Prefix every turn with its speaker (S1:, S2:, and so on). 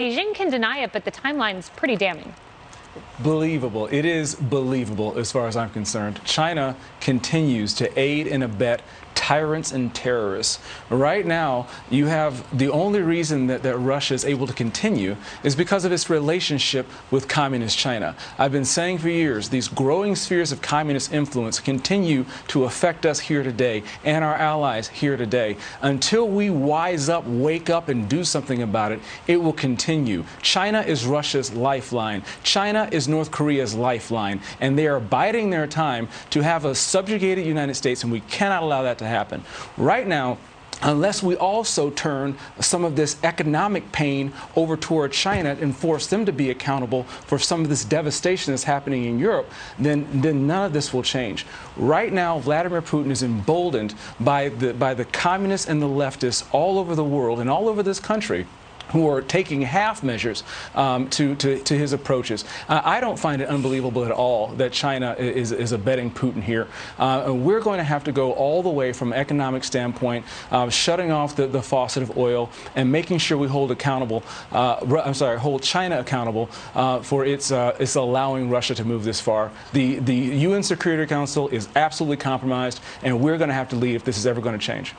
S1: Beijing can deny it, but the timeline's pretty damning.
S2: Believable. It is believable as far as I'm concerned. China continues to aid and abet tyrants and terrorists. Right now, you have the only reason that, that Russia is able to continue is because of its relationship with communist China. I've been saying for years, these growing spheres of communist influence continue to affect us here today and our allies here today. Until we wise up, wake up, and do something about it, it will continue. China is Russia's lifeline. China is North Korea's lifeline, and they are biding their time to have a subjugated United States, and we cannot allow that to happen. Right now, unless we also turn some of this economic pain over toward China and force them to be accountable for some of this devastation that's happening in Europe, then, then none of this will change. Right now, Vladimir Putin is emboldened by the, by the communists and the leftists all over the world and all over this country who are taking half measures um, to, to, to, his approaches. Uh, I don't find it unbelievable at all that China is, is abetting Putin here. Uh, we're going to have to go all the way from economic standpoint, uh, shutting off the, the faucet of oil and making sure we hold accountable, uh, I'm sorry, hold China accountable uh, for its, uh, its allowing Russia to move this far. The, the UN Security Council is absolutely compromised, and we're going to have to lead if this is ever going to change.